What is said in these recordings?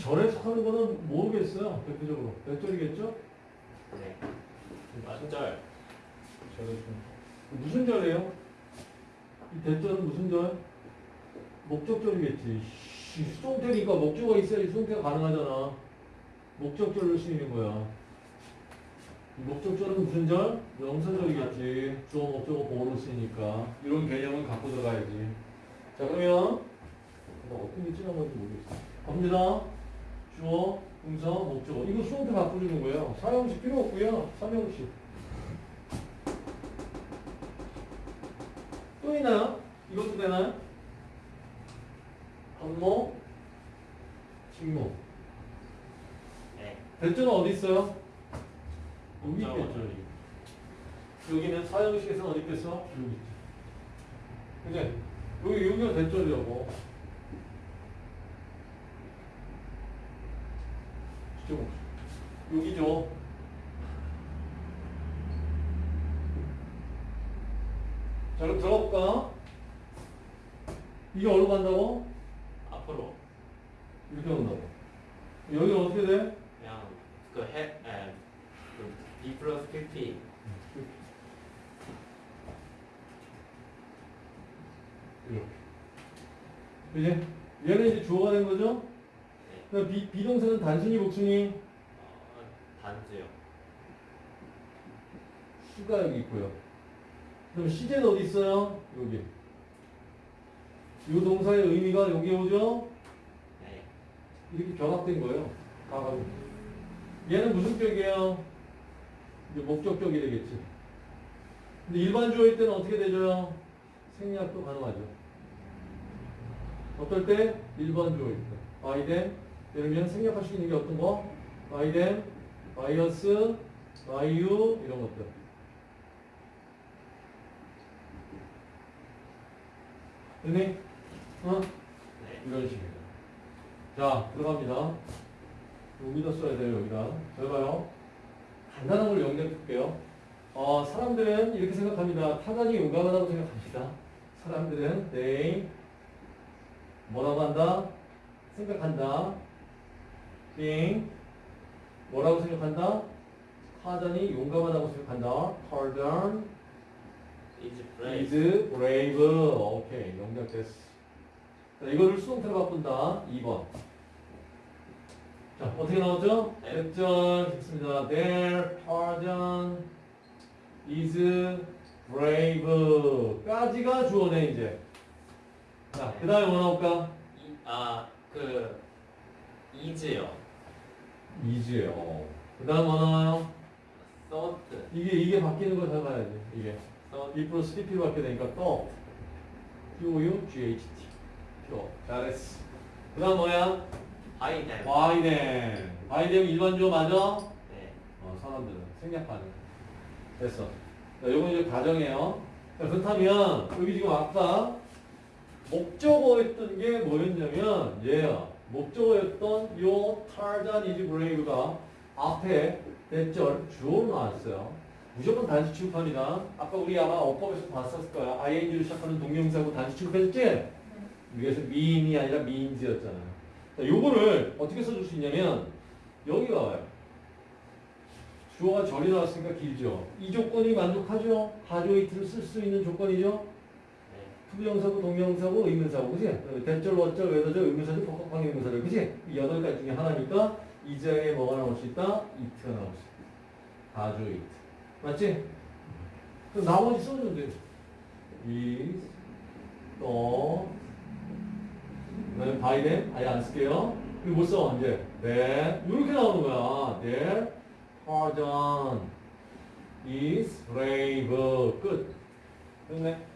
절에 속하는 거는 모르겠어요. 대표적으로. 몇 절이겠죠? 네. 맞절. 절에 좀. 무슨 절이에요? 이 대절은 무슨 절? 목적절이겠지. 씨, 수동태니까 목적어가 있어야지 수동태가 가능하잖아. 목적절을 쓰이는 거야. 이 목적절은 무슨 절? 명사절이겠지. 주어, 목적어, 보호로 쓰이니까. 이런 개념은 갖고 들어가야지. 자, 그러면 나 어떤 게 지난 건지 모르겠어. 갑니다. 주어, 동사, 목적어. 이거 수동태 바꿔주는 거예요. 사형식 필요 없고요. 삼형식. 또 있나요? 이것도 되나요? 한모, 직모. 네. 대절은 어디 있어요? 여기. 있겠죠. 여기. 여기는 사형식에서는 어디 있겠어? 여기 있지. 그지? 여기, 여기가 대절이라고. 못 여기죠. 자, 그럼 들어볼까? 이게 어디로 간다고? 앞으로 이렇게 간다고. 여기는 어떻게 돼? 그냥 그 해, 에, 그 B 플러스 PP. 이렇게. 그지? 얘는 이제 주어가 된 거죠? 비, 비동사는 단순히 복순이 어, 단수요. 수가 여기 있고요. 그럼 시제는 어디 있어요? 여기. 이 동사의 의미가 여기 오죠? 네. 이렇게 결합된 거예요. 가가지고. 얘는 무슨 격이에요? 이제 목적격이 되겠지. 근데 일반 주어일 때는 어떻게 되죠? 생략도 가능하죠. 어떨 때? 일반 주어일 때. 아이덴, 예를 들면 생략할 수 있는 게 어떤 거? by them, by us, by you, 이런 것들. 됐니? 어? 네. 이런 식입니다. 자, 들어갑니다. 여기다 써야 돼요, 여기다. 잘 봐요. 간단한 걸 영역해 볼게요. 어, 사람들은 이렇게 생각합니다. 타단이 용감하다고 생각합니다. 사람들은 they 뭐라고 한다? 생각한다. Being 뭐라고 생각한다? 타단이 용감하다고 생각한다. 타단 is is brave. brave. 오케이, 영작됐어. 자, 이거를 수동태로 바꾼다. 2번. 자, 어떻게 나오죠? 네. 됐죠? 됐습니다. Their pardon is brave. 까지가 주어네, 이제. 자, 그 다음에 뭐 나올까? 이, 아, 그 is요. Is예요. 그 다음 뭐 나와요? thought. 이게, 이게 바뀌는 걸잘 봐야지. 이게. 2 플러스 PP로 받게 되니까 또 Q-U-G-H-T 표 잘했어 그 다음 뭐야? 바이뎀 바이뎀 일반 주어 맞아? 네. 어, 사람들은 생략하는 됐어 자, 요건 이제 가정이에요 자, 그렇다면 여기 지금 아까 목적어였던 게 뭐였냐면 얘야 목적어였던 요 타rzan is brave가 앞에 대절 주어로 나왔어요 무조건 단수 취급합니다. 아까 우리 아마 어법에서 봤었을 거야. ing로 시작하는 동명사고 단수 취급했지? 여기서 mean이 아니라 means였잖아. 자, 요거를 어떻게 써줄 수 있냐면 여기가 와요. 주어가 절이 나왔으니까 길죠. 이 조건이 만족하죠? 가주어 it를 쓸 수 있는 조건이죠? 네. to부정사구 동명사구 의문사구 그지? that절, what절, whether절, 의문사절, 복합 관계 의문사절 그지? 이 여덟 가지 중에 하나니까 이 자리에 뭐가 나올 수 있다? it가 나올 수 있다. 가주어 it. 맞지? 그럼 나머지 써주면 돼. is, 또, 그다음에 by them, 아예 안 쓸게요. 그리고 못 써, 이제. that, 이렇게 나오는 거야. their pardon is brave. 끝. 됐네.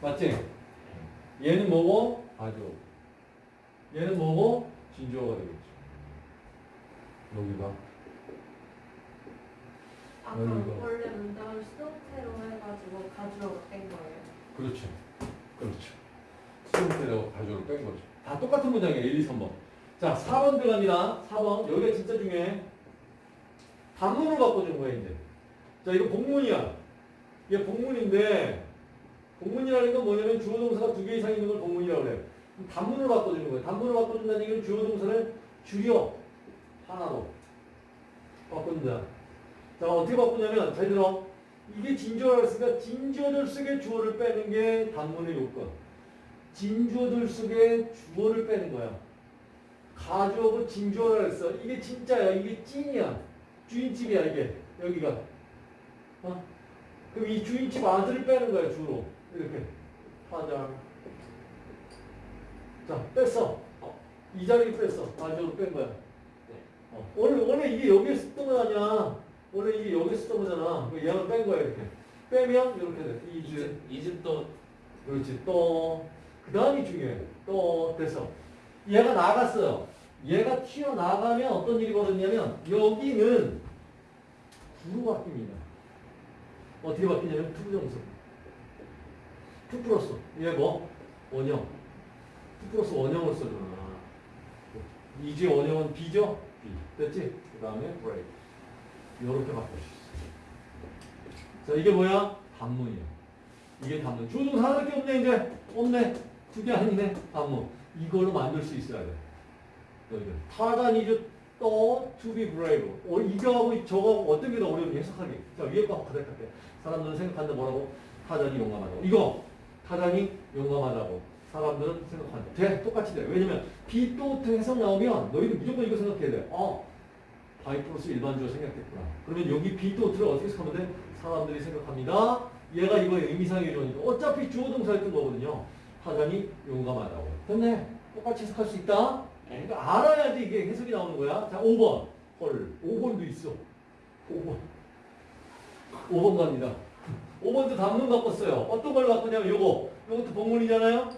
맞지? 얘는 뭐고? 아주. 얘는 뭐고? 진주어가 되겠죠. 여기가. 아까 여기가. 원래 문장을 수동태로 해가지고 가주어가 뺀 거예요. 그렇죠. 그렇죠. 수동태라고 가져를 뺀 거죠. 다 똑같은 문장이에요. 1, 2, 3번. 자, 4번 들어갑니다. 4번. 여기가 진짜 중요해. 단문을 바꿔준 거야, 이제. 자, 이거 복문이야. 이게 복문인데, 복문이라는 건 뭐냐면 주어 동사가 두 개 이상 있는 걸 복문이라고 그래요. 단문을 바꿔주는 거예요. 단문을 바꿔준다는 얘기는 주어 동사를 줄여 하나로 바꾼다. 자 어떻게 바꾸냐면 잘 들어. 이게 진주어라 했으니까 진주어들 속에 주어를 빼는 게 단문의 요건. 진주어들 속에 주어를 빼는 거야. 가주어고 진주어라 했어. 이게 진짜야. 이게 찐이야. 주인집이야 이게. 여기가. 어? 그럼 이 주인집 아들을 빼는 거야 주로. 이렇게 파장 자 뺐어. 어, 이 자리를 뺐어. 마지막으로 뺀 거야. 어, 원래, 원래 이게 여기에 쓰던 거 아니야 원래 이게 여기에 쓰던 거잖아. 얘가 뺀 거야 이렇게. 빼면 이렇게 돼. 이즈 이즈도 그렇지. 또그 다음이 중요해. 또 됐어. 얘가 나갔어요. 얘가 튀어나가면 어떤 일이 벌어지냐면 여기는 구로 바뀝니다. 어떻게 바뀌냐면 to부정사 to 플러스 얘 뭐? 원형. 2 플러스 원형을 써주는구나 이제 원형은 be죠? be. 됐지? 그 다음에 brave 이렇게 바꿀 수 있어. 자 이게 뭐야? 단문이야. 이게 단문. 주어는 하나밖에 없네 이제. 없네. 두 개 아니네 단문. 이걸로 만들 수 있어야 돼. 너희들 타잔 is thought to be brave 어, 이거하고 저거하고 어떤 게 더 어려운지 해석하기. 자 위에 거 바닥 할게. 사람들은 생각하는데 뭐라고? 타잔이 용감하다 이거. 타잔이 용감하다고. 사람들은 생각한다. 돼. 똑같이 돼. 왜냐면 be thought 해석 나오면 너희들 무조건 이거 생각해야 돼. 어. by 플러스 일반주어 생각했구나. 그러면 여기 be thought를 어떻게 생각하면 돼? 사람들이 생각합니다. 얘가 이거 의미상의 주어니까 어차피 주어 동사였던 거거든요. 타단이 용감하다고. 됐네. 똑같이 해석할 수 있다. 그러니까 알아야지 이게 해석이 나오는 거야. 자, 5번. 헐, 5번도 있어. 5번. 5번 갑니다. 5번도 단문 바꿨어요. 어떤 걸 바꾸냐면 요거. 요것도 복문이잖아요.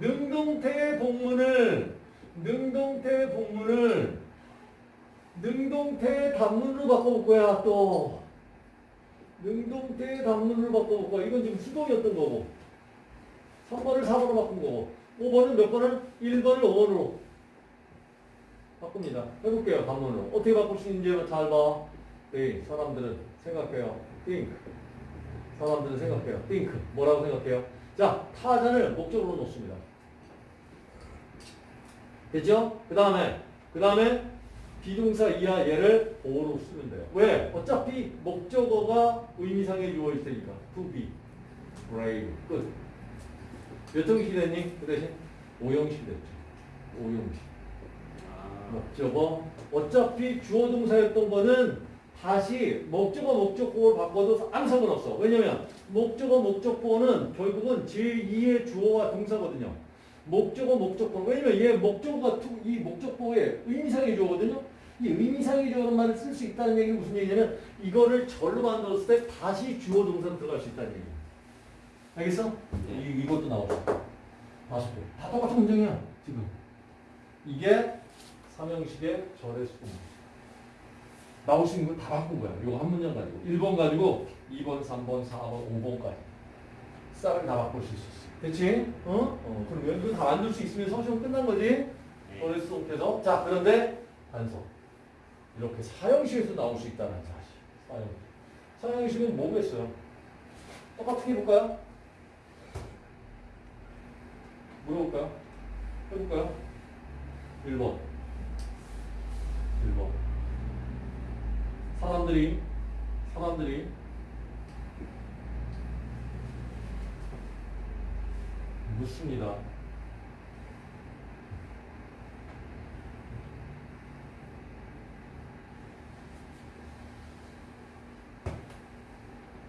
능동태 복문을 능동태 복문을 능동태 단문으로 바꿔볼 거야 또. 능동태 단문으로 바꿔볼 거야. 이건 지금 수동이었던 거고. 3번을 4번으로 바꾼 거고. 5번은 몇 번을? 1번을 5번으로 바꿉니다. 해볼게요 단문으로. 어떻게 바꿀 수 있는지 잘 봐. 네, 사람들은 생각해요. think 사람들은 생각해요 think 뭐라고 생각해요 자 타잔을 목적으로 놓습니다 됐죠? 그 다음에 그 다음에 비동사 이하 얘를 보호로 쓰면 돼요. 왜? 어차피 목적어가 의미상의 유어일 테니까. to be, brave. 끝. 몇 형식 됐니? 그 대신 5형식 됐죠. 5형식. 아, 목적어. 어차피 주어 동사였던 거는 다시 목적어 목적보를 바꿔도 아무 상관없어. 왜냐면 목적어 목적보는 결국은 제2의 주어와 동사거든요. 목적어 목적보. 왜냐면 얘 목적어가 to- 이 목적보의 의미상의 주어거든요. 이 의미상의 주어라는 말을 쓸 수 있다는 얘기는 무슨 얘기냐면 이거를 절로 만들었을 때 다시 주어 동사 들어갈 수 있다는 얘기야. 알겠어? 네. 이, 이것도 나오죠. 다섯 개. 다 똑같은 문장이야, 지금. 이게 삼형식의 절의 수분. 나올 수 있는 걸 다 바꾼 거야. 요거 한 문장 가지고. 1번 가지고 2번, 3번, 4번, 5번까지. 싹을 다 바꿀 수 있었어. 됐지? 어? 어, 그러면 이거 다 만들 수 있으면 서시험 끝난 거지? 네. 절의 수분께서. 자, 그런데 단서. 이렇게 사형식에서 나올 수 있다는 사실. 사형. 사형식은 뭐겠어요? 똑같게 해볼까요? 물어볼까요? 해볼까요? 1번. 1번. 사람들이, 사람들이 묻습니다.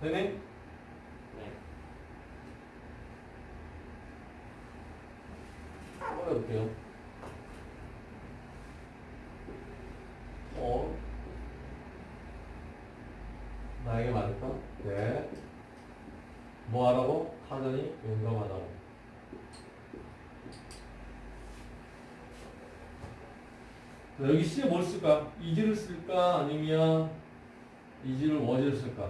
네네? 네. 해볼게요. 어? 나에게 말했다? 네. 뭐 하라고? 타전이 용감하다고. 자, 여기 C에 뭘 쓸까? 이지를 쓸까? 아니면 이지를 워지를 쓸까?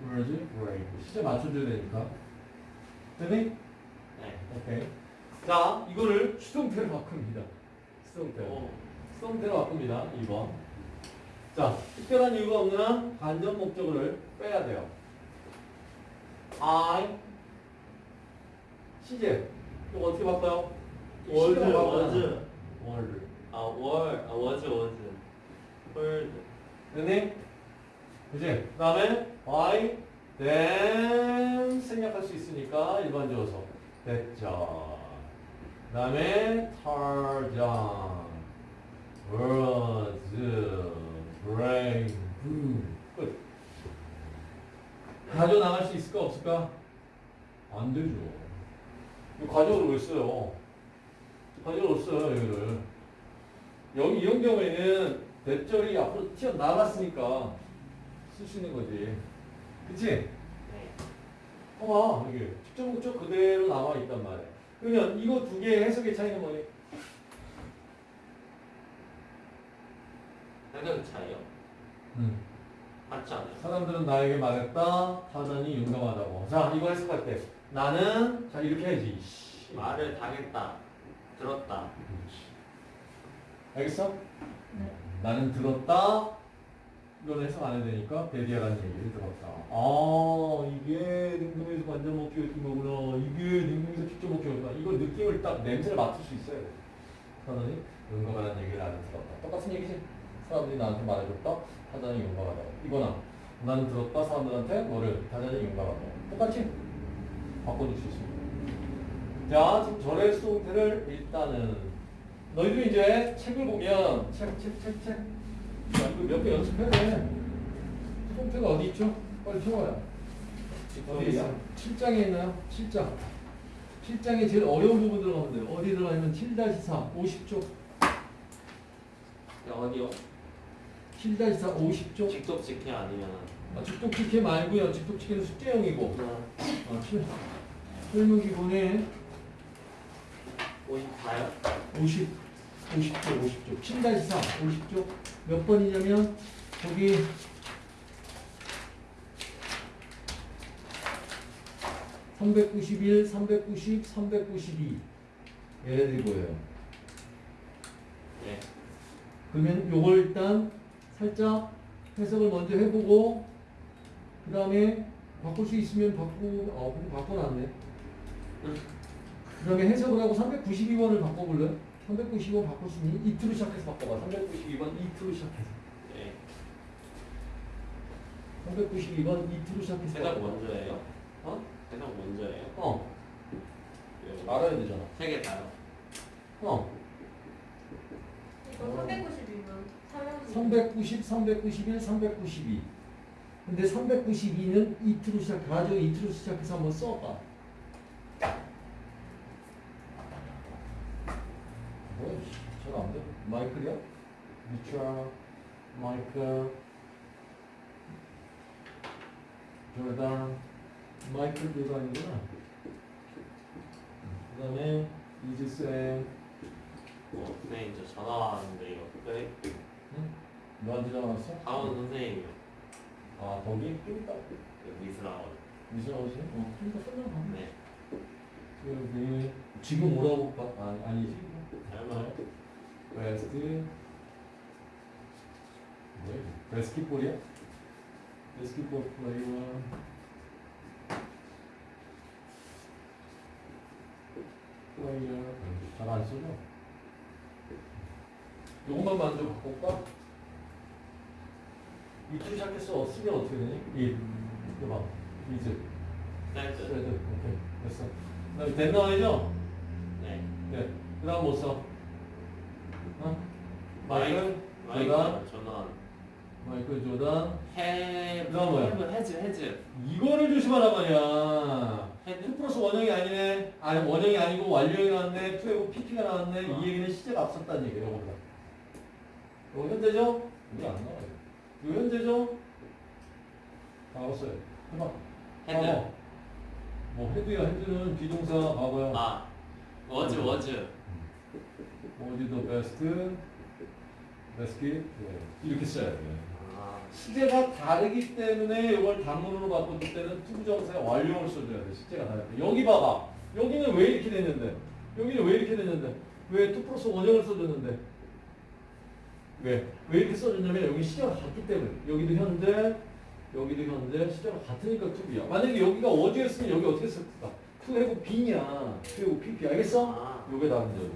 뭐지? 브레이크. 시제 맞춰줘야 되니까. 되니? 네. 오케이. 자, 이거를 수동태로 바꿉니다. 수동태로. 오. 수동태로 바꿉니다. 2번. 자, 특별한 이유가 없는 한 간접 목적어를 빼야 돼요. I 시제. 이거 어떻게 바꿔요? 이 워즈 시제가 바꿔요. 워즈 월. 아월 아 워즈 워즈 홀드 됐니? 그지? 그 다음에 why, then 생략할 수 있으니까 일반 주어서 됐죠. 그 다음에 tarjan, words, brain, boom. 끝. 가져 나갈 수 있을까 없을까? 안 되죠. 가져를 왜 써요? 가져를 써요 여기를. 여기 이런 경우에는 대절이 앞으로 튀어나갔으니까 쓸 수 있는 거지. 그치? 네 여기. 직접 목적 그대로 남아 있단 말이야. 그러면 이거 두 개의 해석의 차이는 뭐니? 해석 차이요 음. 맞지 않아요? 사람들은 나에게 말했다. 타잔이 용감하다고. 자, 이거 해석할 때. 나는, 자, 이렇게 해야지. 씨. 말을 당했다 들었다 그렇지. 알겠어? 네. 나는 들었다. 이건 해석 안 해도 되니까 베디아라는 얘기를 들었다. 아 이게 능동에서 관절 먹기 같은 거구나. 이게 능동에서 직접 먹기 같구나. 이거 느낌을 딱 냄새를 맡을 수 있어야 돼. 사람이 용감하다는 얘기를 나는 들었다. 똑같은 얘기지. 사람들이 나한테 말해줬다. 타자니 용감하다고. 이거나 나는 들었다. 사람들한테 너를 타자니 용감하다고. 똑같이 바꿔줄 수 있습니다. 자, 지금 절의 수동태를 일단은 너희들 이제 책을 보면 책, 책, 책, 책. 자, 이거 몇 개 연습해야 돼. 수동태가 어디 있죠? 빨리 펴봐요. 어디 있어? 7장에 있나요? 7장. 7장에 제일 어려운 부분 들어가면 돼요. 어디 들어가냐면 7-4, 50쪽. 네, 어디요? 7-4, 50쪽. 직접 직해 아니면 아, 직독 직해 말고요. 직독 직해는 숙제형이고. 아, 실- 설문 기본에 54요? 50, 50쪽, 50쪽. 7-4, 50쪽. 몇 번이냐면, 거기, (391) (390) (392) 얘네들이 뭐예요? 네 그러면 요걸 일단 살짝 해석을 먼저 해보고 그 다음에 바꿀 수 있으면 바꾸고 어 근데 바꿔놨네 그 다음에 해석을 하고 392번을 바꿔볼래? 392번 바꿀 수 있니? 이트로 시작해서 바꿔봐 392번 이트로 시작해서 네 392번 이트로 시작해서 해석. 먼저예요? 어? 해석 먼저예요? 어 요- 알아야 되잖아 세 개 다요? 어 이거 390이면 390, 391, 392 근데 392는 이트로 시작 가지고 이트로 시작해서 한번 써봐. 뭐야 잘안 돼? 마이클이야? 미추아 마이클. 조단. 마이클 조단이구나. 그 다음에 이즈쌤. 어, 선생님 저 전화 왔는데 이거 네 응? 너한테 전화 왔어? 다운 선생님이요 아 거기? 좀 이따 그 미술학원 미술 아버지? 어, 그러니까 끝나가. 네 여기 지금 오라고 봐. 아, 아니지. 설마 베스트 뭐야? 베스킷볼이야? 베스킷볼 플레이어. 플레이어. 잘안 쓰죠? 요것만 먼저 바꿀까? 이틀 시작해서 쓰면 어떻게 되니? 이. 이거 봐. 이즈. 사이즈 스레드. 오케이. 됐어. 그 다음에 된 나와야죠? 네 네. 그 다음 뭐 써? 어? 마이클 마이크 조단. 전원 마이클 조단. 해 그 다음 뭐야? 해브 해즈 해즈 이거를 조심하란 말이야. 헤드? 2 플러스 원형이 아니네. 아니, 원형이 아니고 완료형이 나왔네. 2하고 PP가 나왔네. 어. 이 얘기는 시제가 앞섰다는 얘기예요. 이거보다. 이거 현재죠? 이게 안 나와요. 이거 현재죠? 나왔어요. 해봐. 헤드 과거. 뭐 헤드야. 헤드는 비동사 과거야. 아 워즈 워즈 어디 더 베스트? 베스킷? 이렇게 써야 돼. 아 시제가 다르기 때문에 이걸 단문으로 바꿨을 때는 to부정사의 완료를 써줘야 돼. 시제가 다르대. 여기 봐봐. 여기는 왜 이렇게 됐는데? 여기는 왜 이렇게 됐는데? 왜 to 플러스 원형을 써줬는데? 왜? 왜 이렇게 써줬냐면 여기 시제가 같기 때문에. 여기도 현재, 여기도 현재, 시제가 같으니까 to be야. 만약에 여기가 어디였으면 여기 어떻게 썼을까? to have been이야. to have PP 알겠어? 아. 요게 답이죠.